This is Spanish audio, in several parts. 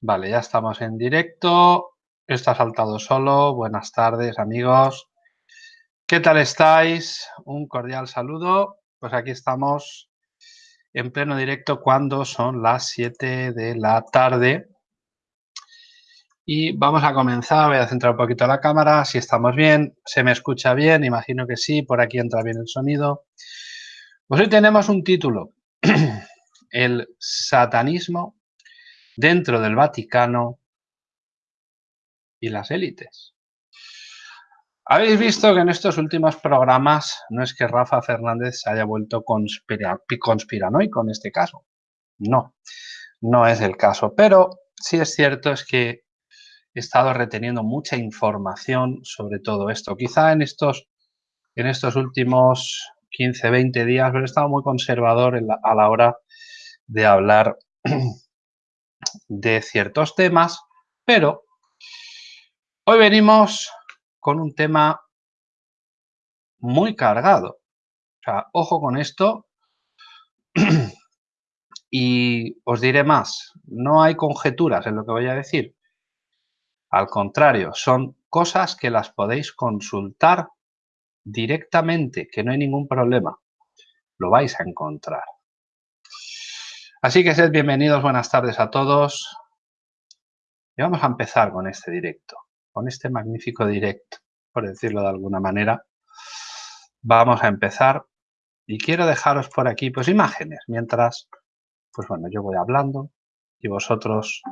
Vale, ya estamos en directo. Esto ha saltado solo. Buenas tardes, amigos. ¿Qué tal estáis? Un cordial saludo. Pues aquí estamos en pleno directo cuando son las 7 de la tarde. Y vamos a comenzar. Voy a centrar un poquito la cámara. Si estamos bien, se me escucha bien. Imagino que sí. Por aquí entra bien el sonido. Pues hoy tenemos un título. el satanismo dentro del Vaticano y las élites. Habéis visto que en estos últimos programas no es que Rafa Fernández se haya vuelto conspiranoico en este caso. No, no es el caso. Pero sí es cierto es que he estado reteniendo mucha información sobre todo esto. Quizá en estos, en estos últimos 15, 20 días, pero he estado muy conservador a la hora de hablar de ciertos temas, pero hoy venimos con un tema muy cargado. O sea, ojo con esto. y os diré más, no hay conjeturas en lo que voy a decir. Al contrario, son cosas que las podéis consultar directamente, que no hay ningún problema. Lo vais a encontrar. Así que sed bienvenidos, buenas tardes a todos. Y vamos a empezar con este directo, con este magnífico directo, por decirlo de alguna manera. Vamos a empezar y quiero dejaros por aquí pues imágenes, mientras, pues bueno, yo voy hablando y vosotros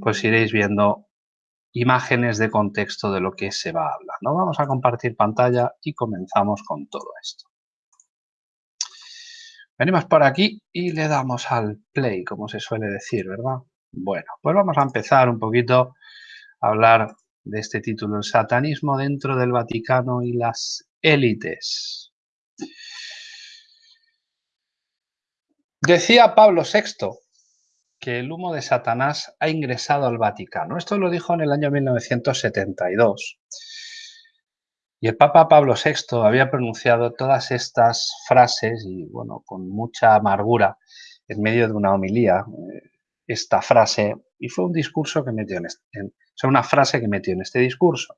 pues iréis viendo imágenes de contexto de lo que se va a hablar. ¿no? Vamos a compartir pantalla y comenzamos con todo esto. Venimos por aquí y le damos al play, como se suele decir, ¿verdad? Bueno, pues vamos a empezar un poquito a hablar de este título, el satanismo dentro del Vaticano y las élites. Decía Pablo VI que el humo de Satanás ha ingresado al Vaticano. Esto lo dijo en el año 1972 y el Papa Pablo VI había pronunciado todas estas frases y, bueno, con mucha amargura en medio de una homilía, eh, esta frase, y fue un discurso que metió en, este, una frase que metió en este discurso.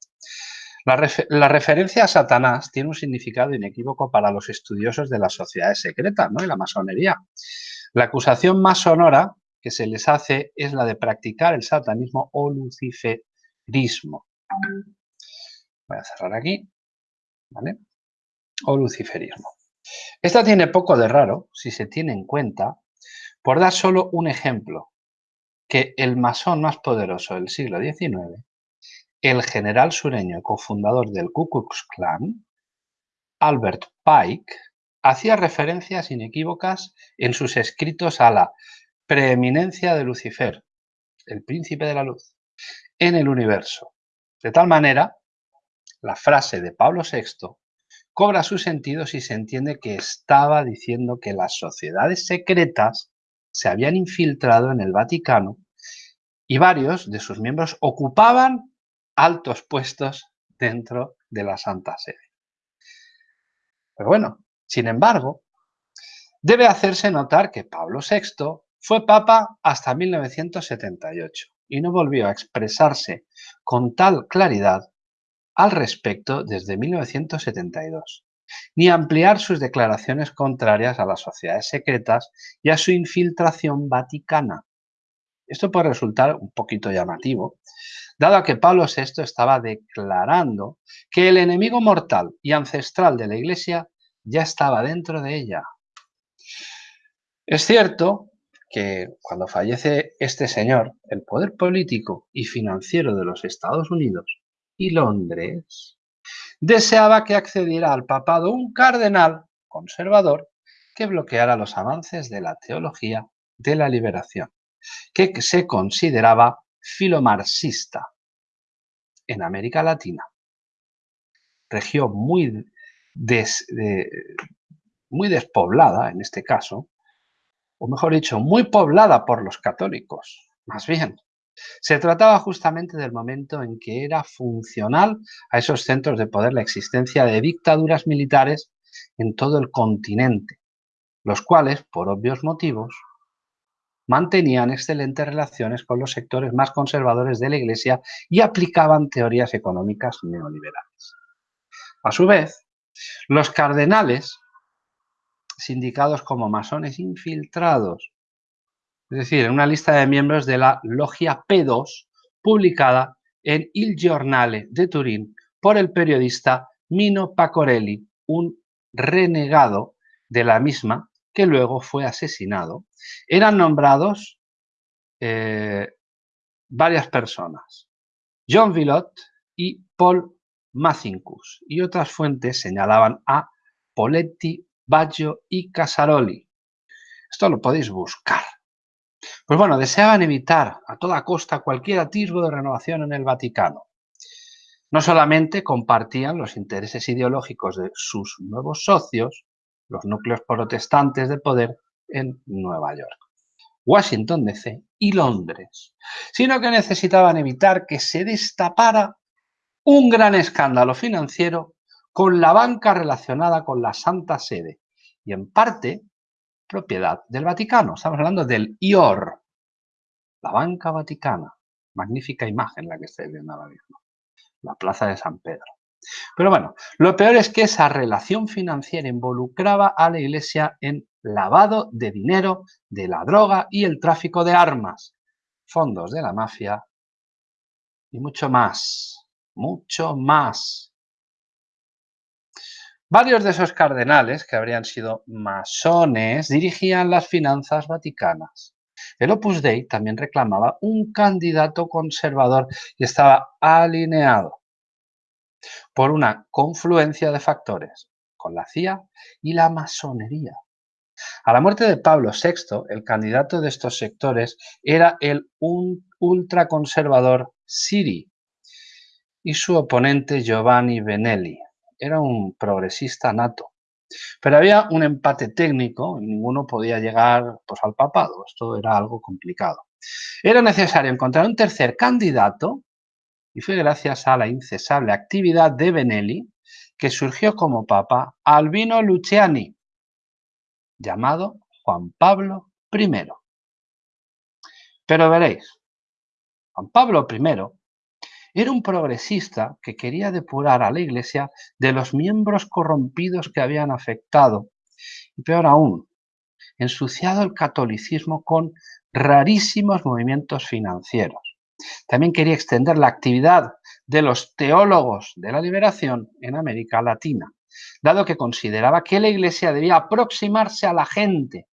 La, referencia a Satanás tiene un significado inequívoco para los estudiosos de las sociedades secretas ¿no? y la masonería. La acusación más sonora que se les hace es la de practicar el satanismo o luciferismo. Voy a cerrar aquí. ¿Vale? O luciferismo. Esta tiene poco de raro si se tiene en cuenta, por dar solo un ejemplo, que el masón más poderoso del siglo XIX, el general sureño cofundador del Ku Klux Klan, Albert Pike, hacía referencias inequívocas en sus escritos a la preeminencia de Lucifer, el príncipe de la luz, en el universo, de tal manera la frase de Pablo VI cobra su sentido si se entiende que estaba diciendo que las sociedades secretas se habían infiltrado en el Vaticano y varios de sus miembros ocupaban altos puestos dentro de la Santa Sede. Pero bueno, sin embargo, debe hacerse notar que Pablo VI fue papa hasta 1978 y no volvió a expresarse con tal claridad al respecto desde 1972, ni ampliar sus declaraciones contrarias a las sociedades secretas y a su infiltración vaticana. Esto puede resultar un poquito llamativo, dado que Pablo VI estaba declarando que el enemigo mortal y ancestral de la Iglesia ya estaba dentro de ella. Es cierto que cuando fallece este señor, el poder político y financiero de los Estados Unidos y Londres, deseaba que accediera al papado un cardenal conservador que bloqueara los avances de la teología de la liberación, que se consideraba filomarxista en América Latina, región muy, muy despoblada en este caso, o mejor dicho, muy poblada por los católicos, más bien, se trataba justamente del momento en que era funcional a esos centros de poder la existencia de dictaduras militares en todo el continente, los cuales, por obvios motivos, mantenían excelentes relaciones con los sectores más conservadores de la Iglesia y aplicaban teorías económicas neoliberales. A su vez, los cardenales, sindicados como masones infiltrados, es decir, en una lista de miembros de la Logia P2, publicada en Il Giornale de Turín por el periodista Mino Pacorelli, un renegado de la misma que luego fue asesinado, eran nombrados eh, varias personas, John Villot y Paul Mazincus, y otras fuentes señalaban a Poletti, Baggio y Casaroli. Esto lo podéis buscar. Pues bueno, deseaban evitar a toda costa cualquier atisbo de renovación en el Vaticano. No solamente compartían los intereses ideológicos de sus nuevos socios, los núcleos protestantes de poder en Nueva York, Washington DC y Londres, sino que necesitaban evitar que se destapara un gran escándalo financiero con la banca relacionada con la Santa Sede y en parte propiedad del Vaticano. Estamos hablando del IOR, la banca vaticana. Magnífica imagen la que estáis viendo ahora mismo. La plaza de San Pedro. Pero bueno, lo peor es que esa relación financiera involucraba a la Iglesia en lavado de dinero, de la droga y el tráfico de armas, fondos de la mafia y mucho más, mucho más. Varios de esos cardenales, que habrían sido masones, dirigían las finanzas vaticanas. El Opus Dei también reclamaba un candidato conservador y estaba alineado por una confluencia de factores con la CIA y la masonería. A la muerte de Pablo VI, el candidato de estos sectores era el ultraconservador Siri y su oponente Giovanni Benelli. Era un progresista nato. Pero había un empate técnico y ninguno podía llegar pues, al papado. Esto era algo complicado. Era necesario encontrar un tercer candidato y fue gracias a la incesable actividad de Benelli que surgió como papa Albino Luciani, llamado Juan Pablo I. Pero veréis, Juan Pablo I era un progresista que quería depurar a la Iglesia de los miembros corrompidos que habían afectado, y peor aún, ensuciado el catolicismo con rarísimos movimientos financieros. También quería extender la actividad de los teólogos de la liberación en América Latina, dado que consideraba que la Iglesia debía aproximarse a la gente.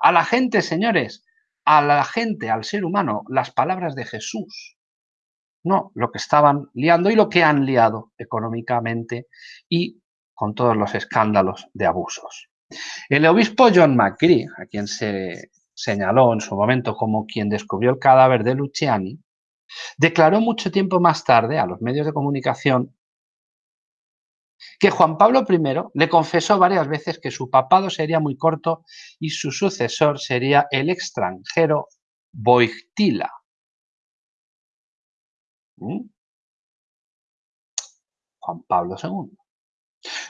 A la gente, señores, a la gente, al ser humano, las palabras de Jesús. No lo que estaban liando y lo que han liado económicamente y con todos los escándalos de abusos. El obispo John McCree, a quien se señaló en su momento como quien descubrió el cadáver de Luciani, Declaró mucho tiempo más tarde a los medios de comunicación que Juan Pablo I le confesó varias veces que su papado sería muy corto y su sucesor sería el extranjero Boigtila. ¿Mm? Juan Pablo II.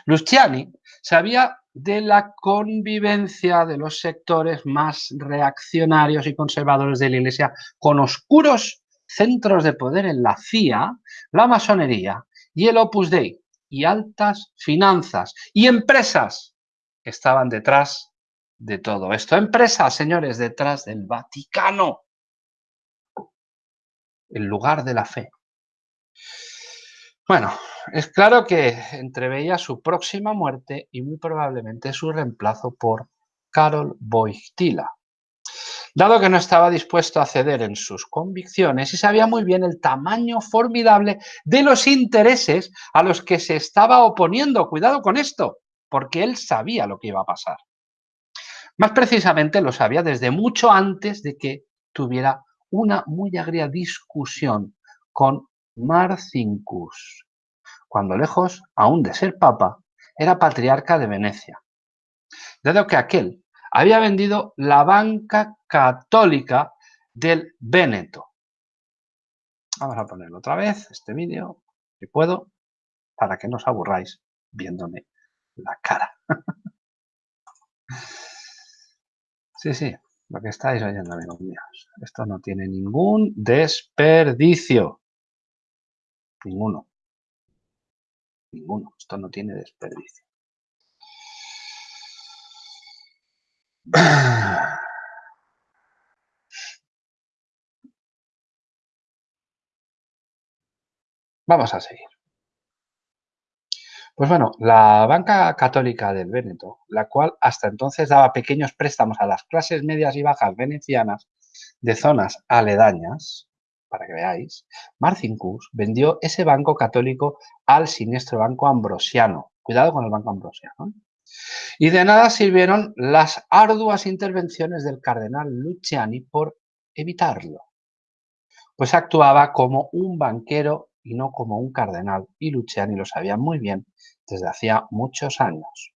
Luciani sabía de la convivencia de los sectores más reaccionarios y conservadores de la Iglesia con oscuros centros de poder en la CIA, la masonería y el Opus Dei y altas finanzas y empresas estaban detrás de todo esto. Empresas, señores, detrás del Vaticano, el lugar de la fe. Bueno, es claro que entreveía su próxima muerte y muy probablemente su reemplazo por Karol Wojtyla, dado que no estaba dispuesto a ceder en sus convicciones y sabía muy bien el tamaño formidable de los intereses a los que se estaba oponiendo. Cuidado con esto, porque él sabía lo que iba a pasar. Más precisamente lo sabía desde mucho antes de que tuviera una muy agria discusión con Marcincus, cuando lejos aún de ser papa, era patriarca de Venecia. Dado que aquel había vendido la banca católica del Véneto. Vamos a ponerlo otra vez, este vídeo, si puedo, para que no os aburráis viéndome la cara. sí, sí, Lo que estáis oyendo, amigos míos. Esto no tiene ningún desperdicio. Ninguno. Ninguno. Esto no tiene desperdicio. Vamos a seguir. Pues bueno, la banca católica del Véneto, la cual hasta entonces daba pequeños préstamos a las clases medias y bajas venecianas de zonas aledañas, para que veáis, Marcincus vendió ese banco católico al siniestro banco ambrosiano. Cuidado con el banco ambrosiano. ¿eh? Y de nada sirvieron las arduas intervenciones del cardenal Luciani por evitarlo. Pues actuaba como un banquero y no como un cardenal, y Luciani lo sabía muy bien desde hacía muchos años.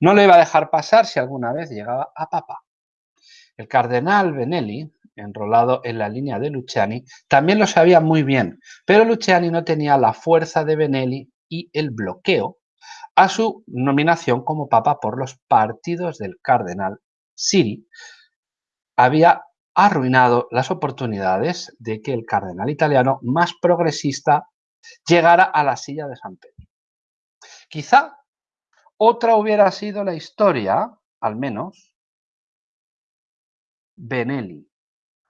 No lo iba a dejar pasar si alguna vez llegaba a papa. El cardenal Benelli, enrolado en la línea de Luciani, también lo sabía muy bien, pero Luciani no tenía la fuerza de Benelli y el bloqueo a su nominación como papa por los partidos del cardenal Siri había arruinado las oportunidades de que el cardenal italiano más progresista llegara a la silla de San Pedro. Quizá otra hubiera sido la historia, al menos, Benelli,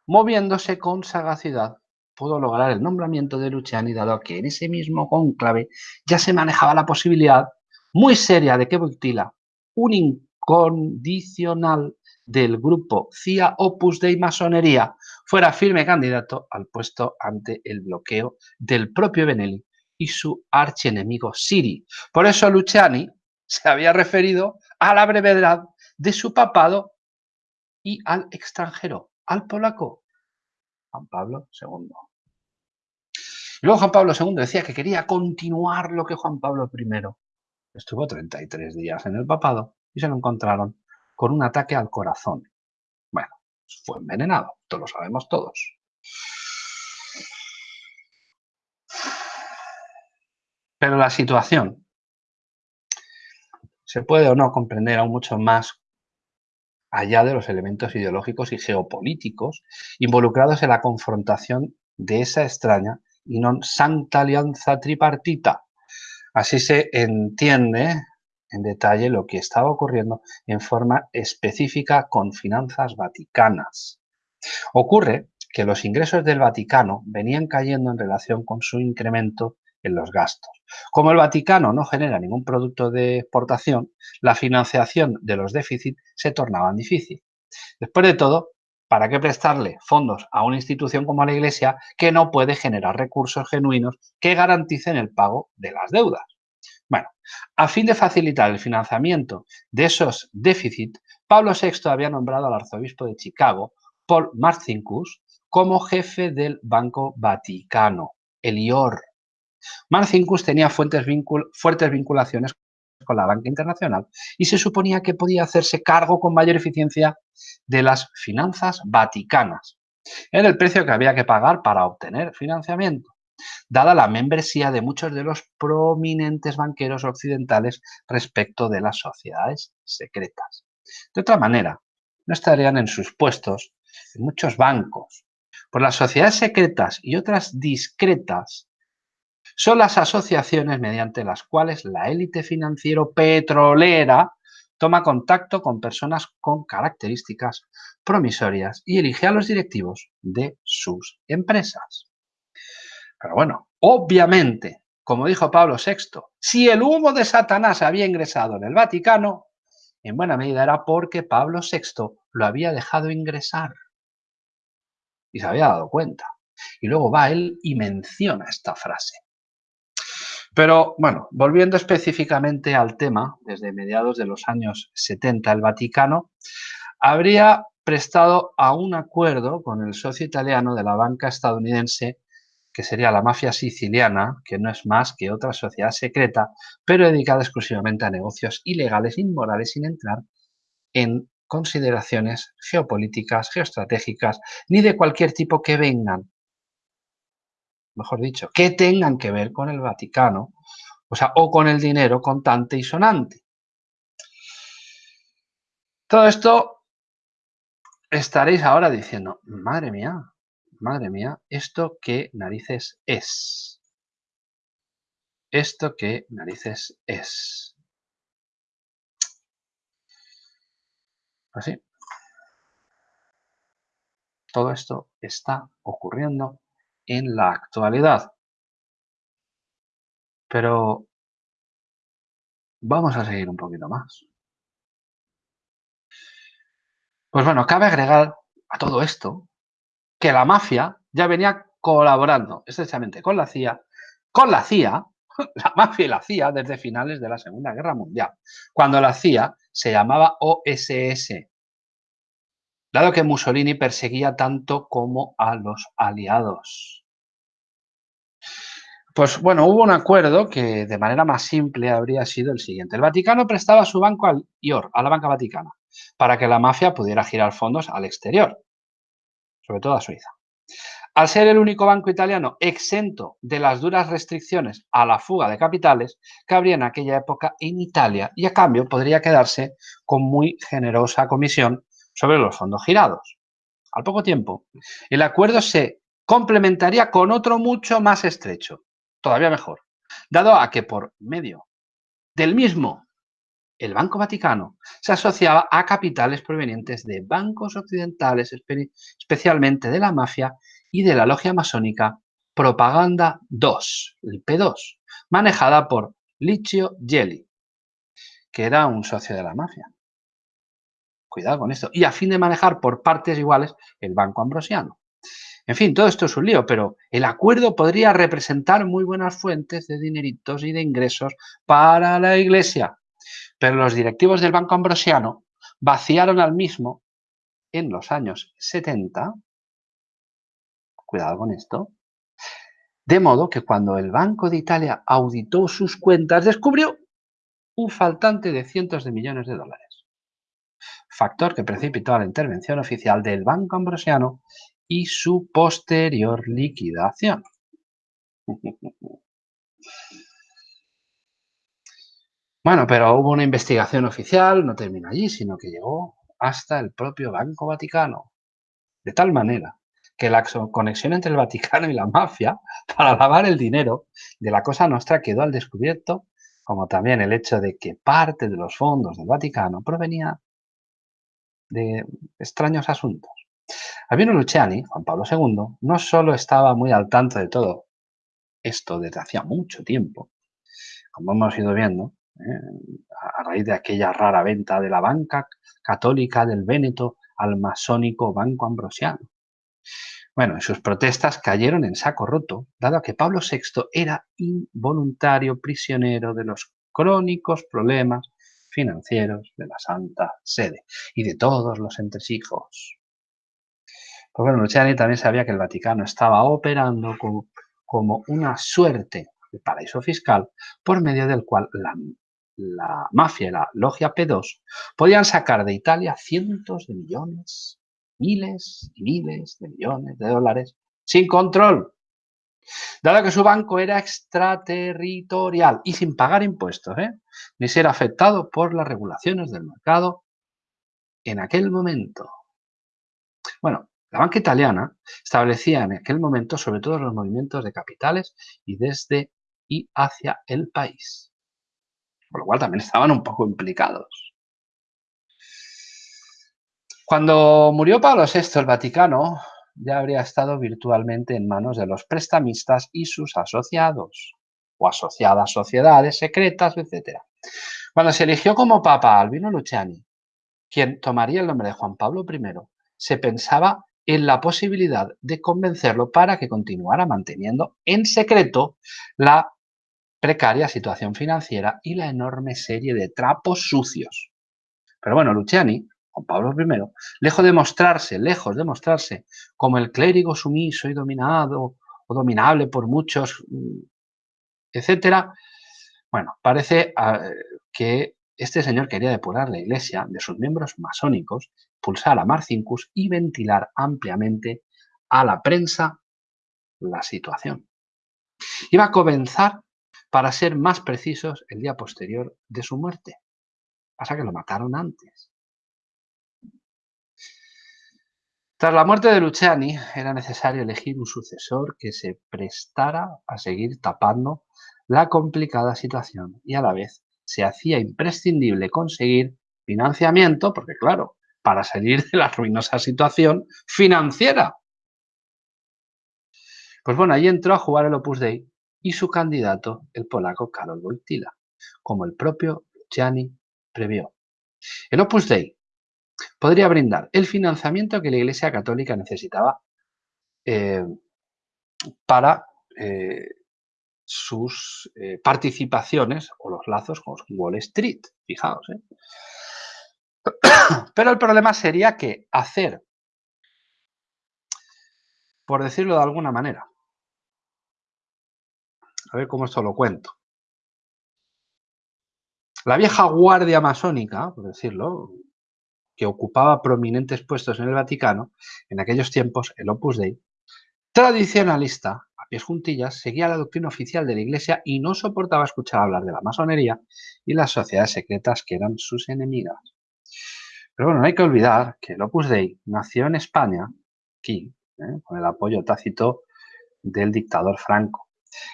moviéndose con sagacidad, pudo lograr el nombramiento de Luciani, dado que en ese mismo conclave ya se manejaba la posibilidad muy seria de que Boitila, un incondicional del grupo CIA Opus Dei Masonería, fuera firme candidato al puesto ante el bloqueo del propio Benelli y su archienemigo Siri. Por eso Luciani se había referido a la brevedad de su papado y al extranjero, al polaco, Juan Pablo II. Luego Juan Pablo II decía que quería continuar lo que Juan Pablo I Estuvo 33 días en el papado y se lo encontraron con un ataque al corazón. Bueno, fue envenenado, esto lo sabemos todos. Pero la situación se puede o no comprender aún mucho más allá de los elementos ideológicos y geopolíticos involucrados en la confrontación de esa extraña y non santa alianza tripartita Así se entiende en detalle lo que estaba ocurriendo en forma específica con finanzas vaticanas. Ocurre que los ingresos del Vaticano venían cayendo en relación con su incremento en los gastos. Como el Vaticano no genera ningún producto de exportación, la financiación de los déficits se tornaba difícil. Después de todo, ¿para qué prestarle fondos a una institución como la Iglesia que no puede generar recursos genuinos que garanticen el pago de las deudas? Bueno, a fin de facilitar el financiamiento de esos déficits, Pablo VI había nombrado al arzobispo de Chicago, Paul Marcinkus, como jefe del Banco Vaticano, el IOR. Marcinkus tenía fuertes vinculaciones con la banca internacional y se suponía que podía hacerse cargo con mayor eficiencia de las finanzas vaticanas. Era el precio que había que pagar para obtener financiamiento, dada la membresía de muchos de los prominentes banqueros occidentales respecto de las sociedades secretas. De otra manera, no estarían en sus puestos en muchos bancos, por las sociedades secretas y otras discretas son las asociaciones mediante las cuales la élite financiero petrolera toma contacto con personas con características promisorias y elige a los directivos de sus empresas. Pero bueno, obviamente, como dijo Pablo VI, si el humo de Satanás había ingresado en el Vaticano, en buena medida era porque Pablo VI lo había dejado ingresar y se había dado cuenta. Y luego va él y menciona esta frase. Pero bueno, volviendo específicamente al tema, desde mediados de los años 70 el Vaticano habría prestado a un acuerdo con el socio italiano de la banca estadounidense, que sería la mafia siciliana, que no es más que otra sociedad secreta, pero dedicada exclusivamente a negocios ilegales, inmorales, sin entrar en consideraciones geopolíticas, geoestratégicas, ni de cualquier tipo que vengan mejor dicho, que tengan que ver con el Vaticano, o sea, o con el dinero contante y sonante. Todo esto estaréis ahora diciendo, madre mía, madre mía, ¿esto qué narices es? ¿Esto qué narices es? Así. Pues Todo esto está ocurriendo en la actualidad. Pero vamos a seguir un poquito más. Pues bueno, cabe agregar a todo esto que la mafia ya venía colaborando estrechamente con la CIA, con la CIA, la mafia y la CIA desde finales de la Segunda Guerra Mundial, cuando la CIA se llamaba OSS, dado que Mussolini perseguía tanto como a los aliados. Pues bueno, hubo un acuerdo que de manera más simple habría sido el siguiente. El Vaticano prestaba su banco al IOR, a la Banca Vaticana, para que la mafia pudiera girar fondos al exterior, sobre todo a Suiza. Al ser el único banco italiano exento de las duras restricciones a la fuga de capitales que habría en aquella época en Italia y a cambio podría quedarse con muy generosa comisión sobre los fondos girados. Al poco tiempo, el acuerdo se complementaría con otro mucho más estrecho, todavía mejor, dado a que por medio del mismo el Banco Vaticano se asociaba a capitales provenientes de bancos occidentales, especialmente de la mafia y de la logia masónica Propaganda 2, el P2, manejada por Licio Gelli, que era un socio de la mafia. Cuidado con esto. Y a fin de manejar por partes iguales el Banco Ambrosiano. En fin, todo esto es un lío, pero el acuerdo podría representar muy buenas fuentes de dineritos y de ingresos para la Iglesia. Pero los directivos del Banco Ambrosiano vaciaron al mismo en los años 70, cuidado con esto, de modo que cuando el Banco de Italia auditó sus cuentas descubrió un faltante de cientos de millones de dólares. Factor que precipitó a la intervención oficial del Banco Ambrosiano y su posterior liquidación. Bueno, pero hubo una investigación oficial, no terminó allí, sino que llegó hasta el propio Banco Vaticano. De tal manera que la conexión entre el Vaticano y la mafia para lavar el dinero de la Cosa Nostra quedó al descubierto, como también el hecho de que parte de los fondos del Vaticano provenía de extraños asuntos. Albino Luciani, Juan Pablo II, no solo estaba muy al tanto de todo esto desde hacía mucho tiempo, como hemos ido viendo, ¿eh? a raíz de aquella rara venta de la banca católica del Véneto al masónico Banco Ambrosiano. Bueno, sus protestas cayeron en saco roto, dado que Pablo VI era involuntario prisionero de los crónicos problemas financieros de la Santa Sede y de todos los entresijos. Pues bueno, Luciani también sabía que el Vaticano estaba operando como, como una suerte de paraíso fiscal por medio del cual la la mafia y la logia P2 podían sacar de Italia cientos de millones, miles y miles de millones de dólares sin control, dado que su banco era extraterritorial y sin pagar impuestos, ¿eh? ni ser afectado por las regulaciones del mercado en aquel momento. Bueno, la banca italiana establecía en aquel momento sobre todo los movimientos de capitales y desde y hacia el país por lo cual también estaban un poco implicados. Cuando murió Pablo VI, el Vaticano ya habría estado virtualmente en manos de los prestamistas y sus asociados, o asociadas sociedades secretas, etc. Cuando se eligió como Papa Albino Luciani, quien tomaría el nombre de Juan Pablo I, se pensaba en la posibilidad de convencerlo para que continuara manteniendo en secreto la precaria situación financiera y la enorme serie de trapos sucios. Pero bueno, Luciani, Juan Pablo I, lejos de mostrarse, lejos de mostrarse como el clérigo sumiso y dominado o dominable por muchos, mm, etcétera, bueno, parece ah, que este señor quería depurar la iglesia de sus miembros masónicos, pulsar a Marcincus y ventilar ampliamente a la prensa la situación. Iba a comenzar para ser más precisos, el día posterior de su muerte. Pasa que lo mataron antes. Tras la muerte de Luciani, era necesario elegir un sucesor que se prestara a seguir tapando la complicada situación y a la vez se hacía imprescindible conseguir financiamiento, porque claro, para salir de la ruinosa situación financiera. Pues bueno, ahí entró a jugar el Opus Dei y su candidato, el polaco Karol Wojtyla, como el propio Luciani previó. El Opus Dei podría brindar el financiamiento que la Iglesia Católica necesitaba eh, para eh, sus eh, participaciones o los lazos con Wall Street, fijaos. Pero el problema sería que hacer, por decirlo de alguna manera, a ver cómo esto lo cuento. La vieja guardia masónica, por decirlo, que ocupaba prominentes puestos en el Vaticano, en aquellos tiempos el Opus Dei, tradicionalista, a pies juntillas, seguía la doctrina oficial de la Iglesia y no soportaba escuchar hablar de la masonería y las sociedades secretas que eran sus enemigas. Pero bueno, no hay que olvidar que el Opus Dei nació en España, aquí, ¿eh? con el apoyo tácito del dictador Franco,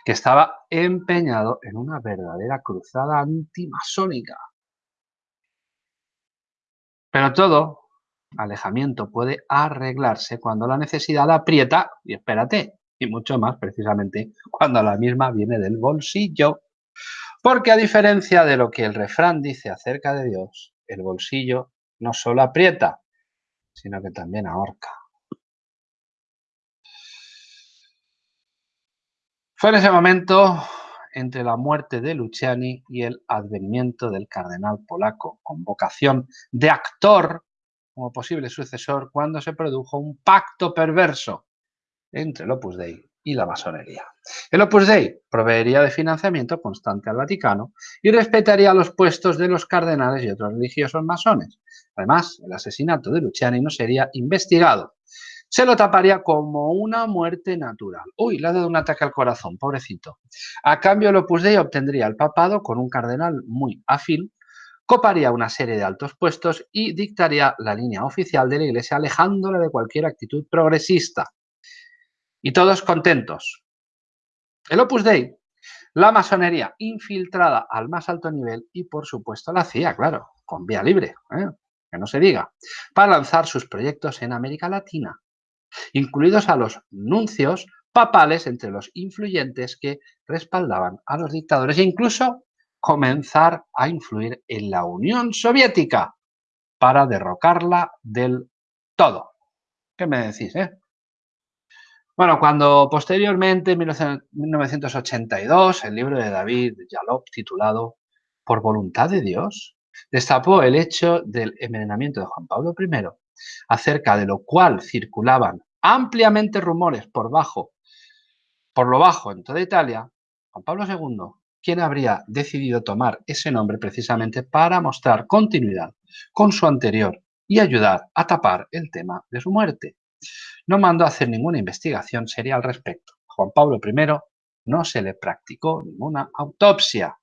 que estaba empeñado en una verdadera cruzada antimasónica. Pero todo alejamiento puede arreglarse cuando la necesidad aprieta, y espérate, y mucho más precisamente cuando la misma viene del bolsillo. Porque a diferencia de lo que el refrán dice acerca de Dios, el bolsillo no solo aprieta, sino que también ahorca. Fue en ese momento, entre la muerte de Luciani y el advenimiento del cardenal polaco, con vocación de actor como posible sucesor, cuando se produjo un pacto perverso entre el Opus Dei y la masonería. El Opus Dei proveería de financiamiento constante al Vaticano y respetaría los puestos de los cardenales y otros religiosos masones. Además, el asesinato de Luciani no sería investigado. Se lo taparía como una muerte natural. Uy, le ha dado un ataque al corazón, pobrecito. A cambio, el Opus Dei obtendría el papado con un cardenal muy afín, coparía una serie de altos puestos y dictaría la línea oficial de la Iglesia alejándola de cualquier actitud progresista. Y todos contentos. El Opus Dei, la masonería infiltrada al más alto nivel y, por supuesto, la CIA, claro, con vía libre, ¿eh? que no se diga, para lanzar sus proyectos en América Latina, incluidos a los nuncios papales entre los influyentes que respaldaban a los dictadores e incluso comenzar a influir en la Unión Soviética para derrocarla del todo. ¿Qué me decís, eh? Bueno, cuando posteriormente, en 1982, el libro de David Yalop, titulado Por voluntad de Dios, destapó el hecho del envenenamiento de Juan Pablo I, acerca de lo cual circulaban ampliamente rumores por bajo, por lo bajo en toda Italia, Juan Pablo II, quien habría decidido tomar ese nombre precisamente para mostrar continuidad con su anterior y ayudar a tapar el tema de su muerte. No mandó a hacer ninguna investigación seria al respecto. Juan Pablo I no se le practicó ninguna autopsia.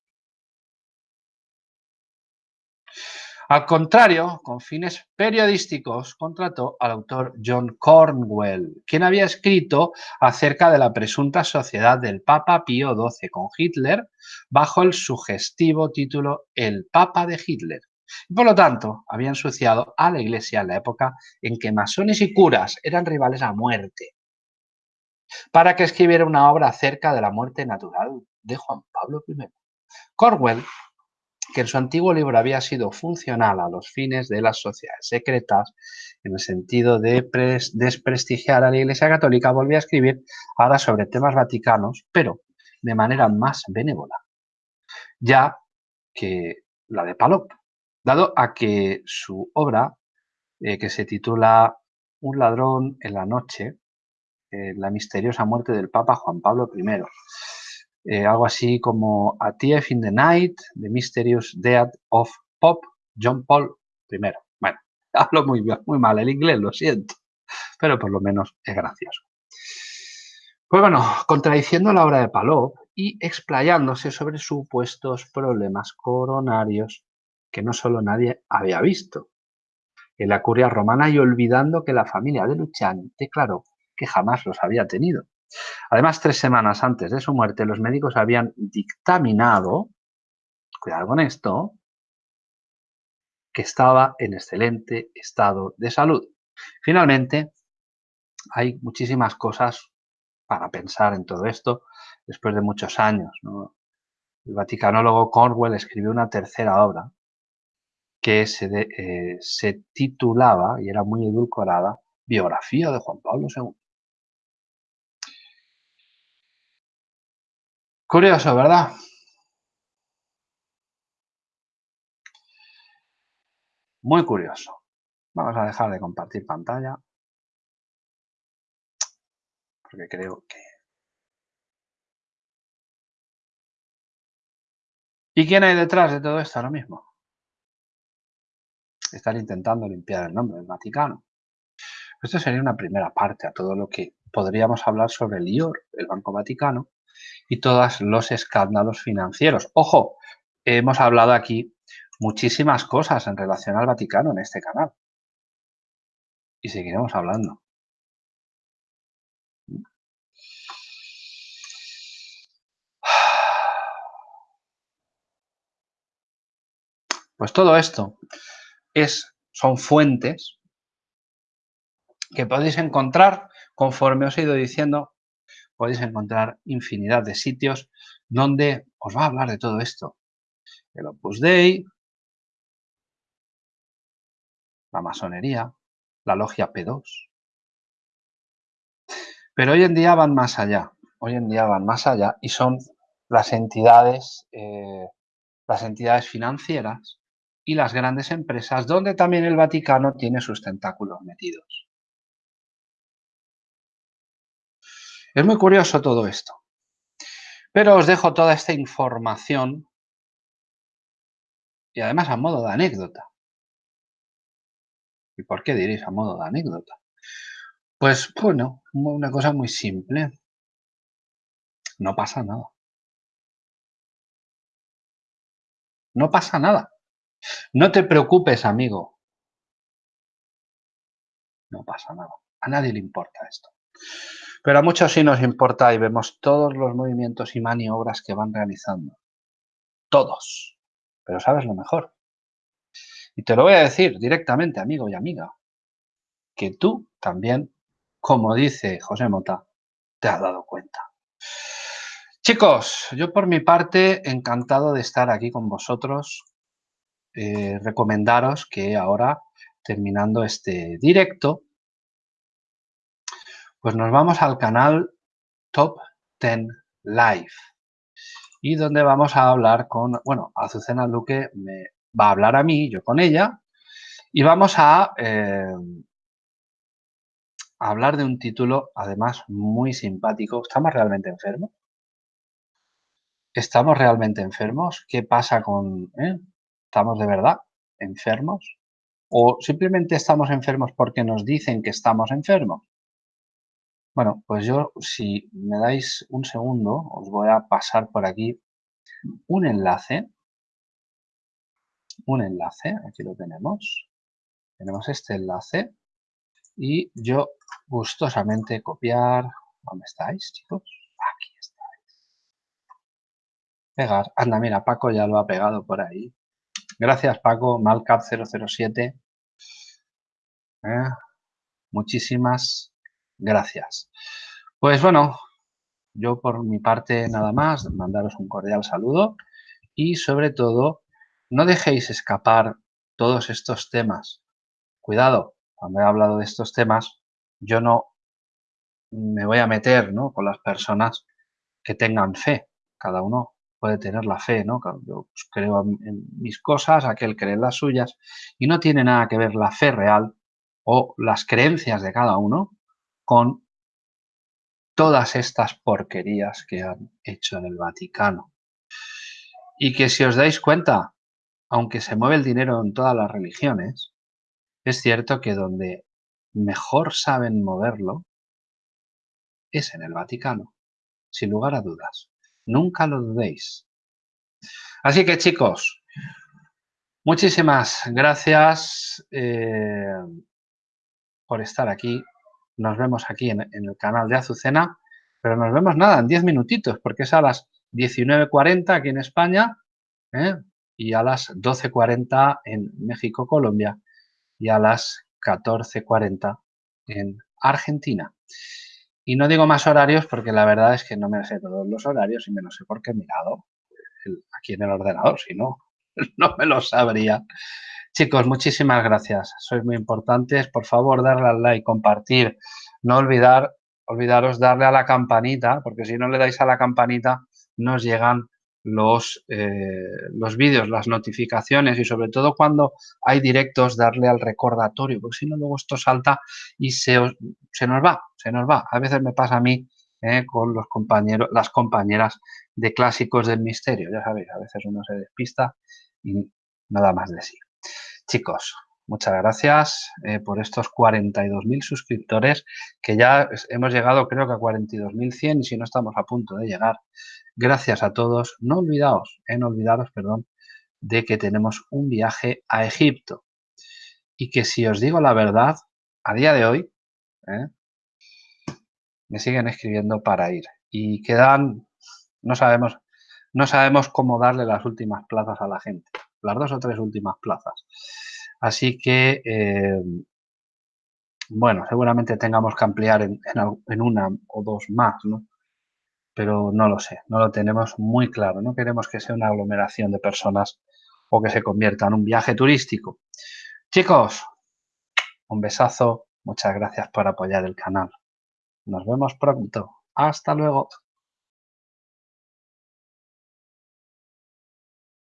Al contrario, con fines periodísticos, contrató al autor John Cornwell, quien había escrito acerca de la presunta sociedad del Papa Pío XII con Hitler bajo el sugestivo título El Papa de Hitler. Y por lo tanto, había ensuciado a la Iglesia en la época en que masones y curas eran rivales a muerte, para que escribiera una obra acerca de la muerte natural de Juan Pablo I. Corwell, que en su antiguo libro había sido funcional a los fines de las sociedades secretas, en el sentido de desprestigiar a la Iglesia Católica, volvió a escribir ahora sobre temas vaticanos, pero de manera más benévola, ya que la de Palop dado a que su obra, eh, que se titula Un ladrón en la noche, eh, la misteriosa muerte del Papa Juan Pablo I, eh, algo así como A Thief in the Night, The Mysterious Death of Pope John Paul I. Bueno, hablo muy, muy mal el inglés, lo siento, pero por lo menos es gracioso. Pues bueno, contradiciendo la obra de Palop y explayándose sobre supuestos problemas coronarios que no solo nadie había visto. en la curia romana y olvidando que la familia de Luciani declaró que jamás los había tenido. Además, tres semanas antes de su muerte, los médicos habían dictaminado, cuidado con esto, que estaba en excelente estado de salud. Finalmente, hay muchísimas cosas para pensar en todo esto después de muchos años. El vaticanólogo Cornwell escribió una tercera obra que se, eh, se titulaba, y era muy edulcorada, Biografía de Juan Pablo II. Curioso, ¿verdad? Muy curioso. Vamos a dejar de compartir pantalla. Porque creo que... ¿Y quién hay detrás de todo esto ahora mismo? Están intentando limpiar el nombre del Vaticano. Esto sería una primera parte a todo lo que podríamos hablar sobre el IOR, el Banco Vaticano, y todos los escándalos financieros. Ojo, hemos hablado aquí muchísimas cosas en relación al Vaticano en este canal. Y seguiremos hablando. Pues todo esto es, son fuentes que podéis encontrar, conforme os he ido diciendo, podéis encontrar infinidad de sitios donde os va a hablar de todo esto. El Opus Dei, la masonería, la logia P2. Pero hoy en día van más allá, hoy en día van más allá y son las entidades, eh, las entidades financieras y las grandes empresas donde también el Vaticano tiene sus tentáculos metidos. Es muy curioso todo esto. Pero os dejo toda esta información y además a modo de anécdota. ¿Y por qué diréis a modo de anécdota? Pues bueno, una cosa muy simple. No pasa nada. No pasa nada. No te preocupes, amigo. No pasa nada. A nadie le importa esto. Pero a muchos sí nos importa y vemos todos los movimientos y maniobras que van realizando. Todos. Pero ¿sabes lo mejor? Y te lo voy a decir directamente, amigo y amiga, que tú también, como dice José Mota, te has dado cuenta. Chicos, yo por mi parte encantado de estar aquí con vosotros. Eh, recomendaros que ahora, terminando este directo, pues nos vamos al canal Top 10 Live y donde vamos a hablar con, bueno, Azucena Luque me va a hablar a mí, yo con ella, y vamos a, eh, hablar de un título, además, muy simpático. ¿Estamos realmente enfermos? ¿Estamos realmente enfermos? ¿Qué pasa con... Eh? ¿Estamos de verdad enfermos? ¿O simplemente estamos enfermos porque nos dicen que estamos enfermos? Bueno, pues yo, si me dais un segundo, os voy a pasar por aquí un enlace. Un enlace, aquí lo tenemos. Tenemos este enlace. Y yo gustosamente copiar. ¿Dónde estáis, chicos? Aquí estáis. Pegar. Anda, mira, Paco ya lo ha pegado por ahí. Gracias, Paco. Malcap007. Eh, muchísimas Gracias. Pues bueno, yo por mi parte nada más, mandaros un cordial saludo y sobre todo, no dejéis escapar todos estos temas. Cuidado, cuando he hablado de estos temas, yo no me voy a meter ¿no? con las personas que tengan fe. Cada uno puede tener la fe, ¿no? Yo pues, creo en mis cosas, aquel cree en las suyas, y no tiene nada que ver la fe real o las creencias de cada uno con todas estas porquerías que han hecho en el Vaticano. Y que si os dais cuenta, aunque se mueve el dinero en todas las religiones, es cierto que donde mejor saben moverlo es en el Vaticano, sin lugar a dudas. Nunca lo dudéis. Así que chicos, Muchísimas gracias eh, por estar aquí. Nos vemos aquí en, el canal de Azucena, pero nos vemos nada, en 10 minutitos, porque es a las 19.40 aquí en España ¿eh? y a las 12.40 en México, Colombia y a las 14.40 en Argentina. Y no digo más horarios porque la verdad es que no me sé todos los horarios y me lo sé porque he mirado aquí en el ordenador, si no, no me lo sabría. Chicos, muchísimas gracias. Sois muy importantes. Por favor, darle al like, compartir. No olvidar, olvidaros darle a la campanita, porque si no le dais a la campanita, nos llegan los, eh, los vídeos, las notificaciones y sobre todo cuando hay directos darle al recordatorio, porque si no luego esto salta y se, se nos va, se nos va. A veces me pasa a mí eh, con los compañeros, las compañeras de clásicos del misterio, ya sabéis, a veces uno se despista y nada más de sí. Chicos, muchas gracias eh, por estos 42.000 suscriptores que ya hemos llegado creo que a 42.100 y si no estamos a punto de llegar. Gracias a todos. No olvidaos, eh, no olvidaros, perdón, de que tenemos un viaje a Egipto y que si os digo la verdad, a día de hoy, eh, me siguen escribiendo para ir y quedan, no sabemos, no sabemos cómo darle las últimas plazas a la gente, las dos o tres últimas plazas. Así que, eh, bueno, seguramente tengamos que ampliar en, en, una o dos más, ¿no? Pero no lo sé, no lo tenemos muy claro. No queremos que sea una aglomeración de personas o que se convierta en un viaje turístico. Chicos, un besazo. Muchas gracias por apoyar el canal. Nos vemos pronto. Hasta luego.